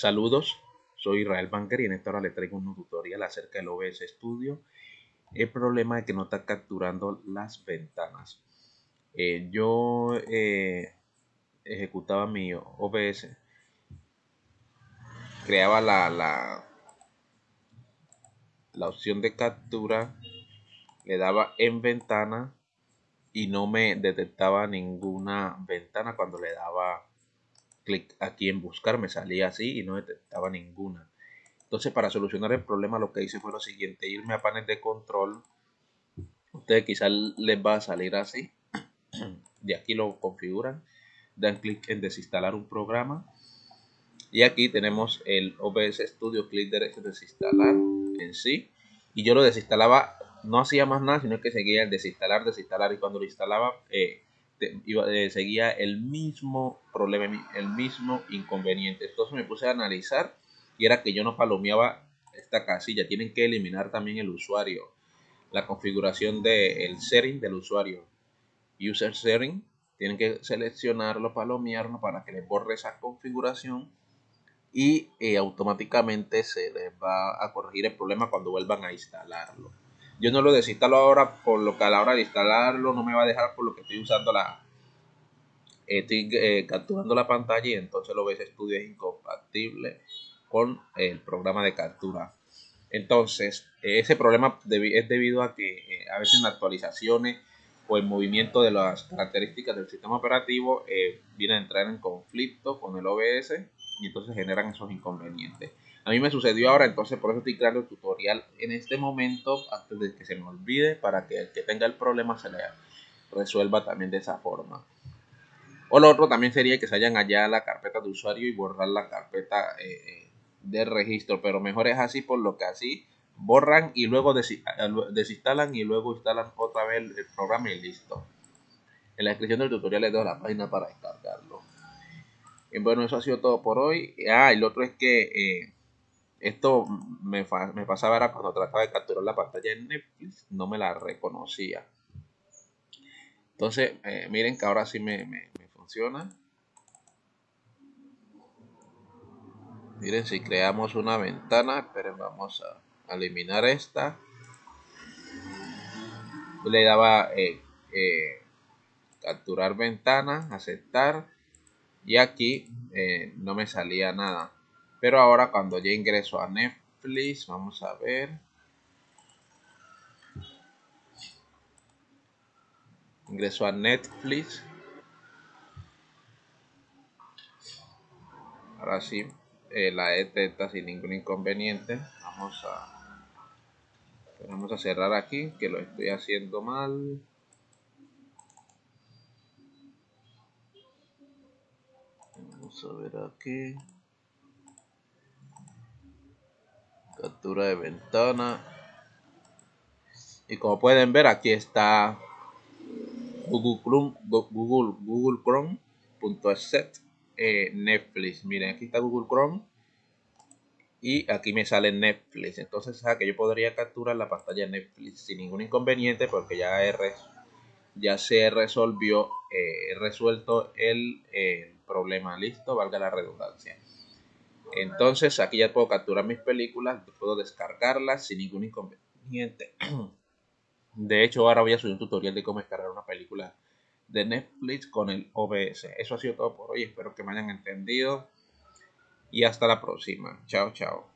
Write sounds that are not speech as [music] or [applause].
Saludos, soy Israel Banker y en esta hora les traigo un tutorial acerca del OBS Studio. El problema es que no está capturando las ventanas. Eh, yo eh, ejecutaba mi OBS, creaba la, la, la opción de captura, le daba en ventana y no me detectaba ninguna ventana cuando le daba clic aquí en buscar, me salía así y no detectaba ninguna. Entonces para solucionar el problema lo que hice fue lo siguiente, irme a panel de control. Ustedes quizás les va a salir así. [clears throat] De aquí lo configuran. Dan clic en desinstalar un programa. Y aquí tenemos el OBS Studio, clic derecho desinstalar en sí. Y yo lo desinstalaba, no hacía más nada, sino que seguía el desinstalar, desinstalar. Y cuando lo instalaba, eh, eh, seguía el mismo problema, el mismo inconveniente. Entonces me puse a analizar y era que yo no palomeaba esta casilla. Tienen que eliminar también el usuario, la configuración del setting del usuario. User setting, tienen que seleccionarlo, palomearlo para que le borre esa configuración y eh, automáticamente se les va a corregir el problema cuando vuelvan a instalarlo. Yo no lo desinstalo ahora por lo que a la hora de instalarlo no me va a dejar por lo que estoy usando la... Estoy eh, capturando la pantalla y entonces lo ves estudio es incompatible con el programa de captura. Entonces, ese problema es debido a que eh, a veces en actualizaciones o el movimiento de las características del sistema operativo eh, viene a entrar en conflicto con el OBS y entonces generan esos inconvenientes. A mí me sucedió ahora, entonces por eso estoy creando el tutorial en este momento, antes de que se me olvide, para que el que tenga el problema se le resuelva también de esa forma. O lo otro también sería que se vayan allá la carpeta de usuario y borrar la carpeta eh, eh, de registro, pero mejor es así por lo que así borran y luego desinstalan y luego instalan otra vez el programa y listo. En la descripción del tutorial les doy la página para descargarlo. Bueno, eso ha sido todo por hoy. Ah, y lo otro es que eh, esto me, me pasaba era cuando trataba de capturar la pantalla en Netflix, no me la reconocía. Entonces, eh, miren que ahora sí me, funciona. Miren, si creamos una ventana, esperen, vamos a, eliminar esta. Le daba eh, eh, capturar ventana, aceptar. Y aquí no me salía nada. Pero ahora cuando ya ingreso a Netflix, vamos a ver. Ingreso a Netflix. Ahora sí, eh, la detecta sin ningún inconveniente. Vamos a, vamos a cerrar aquí, que lo estoy haciendo mal. Vamos a ver aquí. Captura de ventana. Y como pueden ver aquí está Google Chrome Google Google Chrome eh, Netflix. Miren aquí está Google Chrome. Y aquí me sale Netflix. Entonces que yo podría capturar la pantalla Netflix sin ningún inconveniente porque ya ya se resolvió eh, resuelto el problema. Listo valga la redundancia entonces aquí ya puedo capturar mis películas, puedo descargarlas sin ningún inconveniente. [clears throat] De hecho, ahora voy a subir un tutorial de cómo descargar una película de Netflix con el OBS. Eso ha sido todo por hoy, espero que me hayan entendido y hasta la próxima. Chao, chao.